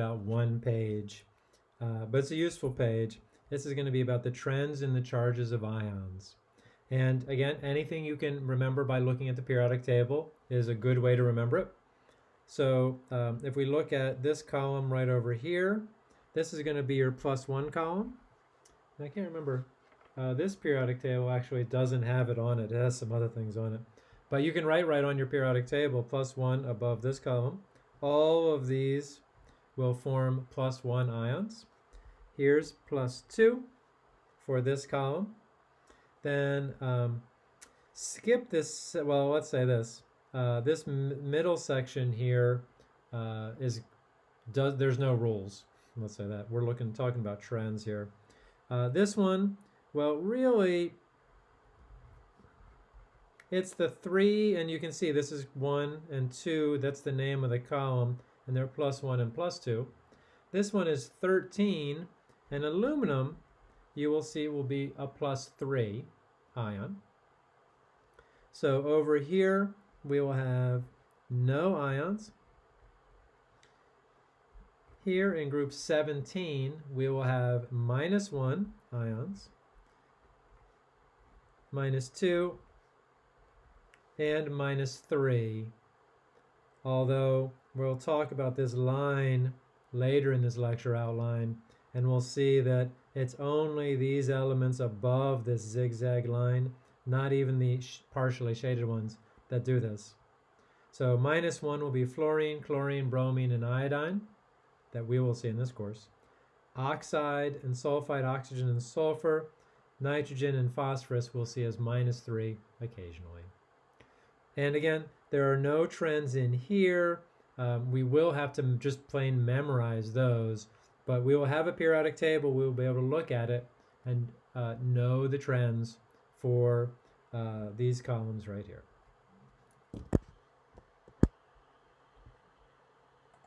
about one page, uh, but it's a useful page. This is going to be about the trends in the charges of ions. And again, anything you can remember by looking at the periodic table is a good way to remember it. So um, if we look at this column right over here, this is going to be your plus one column. I can't remember, uh, this periodic table actually doesn't have it on it. It has some other things on it. But you can write right on your periodic table plus one above this column. All of these will form plus one ions. Here's plus two for this column. Then um, skip this, well, let's say this. Uh, this middle section here uh, is does there's no rules. Let's say that. We're looking talking about trends here. Uh, this one, well, really, it's the three, and you can see this is one and two. That's the name of the column, and they're plus one and plus two. This one is 13, and aluminum, you will see, will be a plus three ion. So over here, we will have no ions. Here in group 17, we will have minus 1 ions, minus 2, and minus 3. Although we'll talk about this line later in this lecture outline, and we'll see that it's only these elements above this zigzag line, not even the partially shaded ones, that do this. So minus 1 will be fluorine, chlorine, bromine, and iodine that we will see in this course. Oxide and sulfide, oxygen and sulfur, nitrogen and phosphorus we'll see as minus 3 occasionally. And again, there are no trends in here. Um, we will have to just plain memorize those, but we will have a periodic table. We will be able to look at it and uh, know the trends for uh, these columns right here.